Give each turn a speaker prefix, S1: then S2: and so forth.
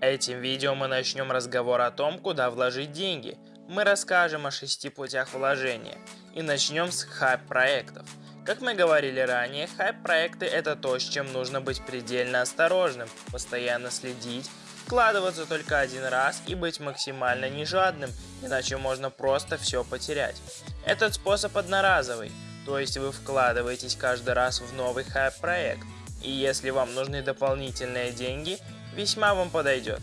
S1: Этим видео мы начнем разговор о том, куда вложить деньги. Мы расскажем о шести путях вложения. И начнем с хайп-проектов. Как мы говорили ранее, хайп-проекты это то, с чем нужно быть предельно осторожным, постоянно следить, вкладываться только один раз и быть максимально нежадным, иначе можно просто все потерять. Этот способ одноразовый, то есть вы вкладываетесь каждый раз в новый хайп-проект, и если вам нужны дополнительные деньги, весьма вам подойдет.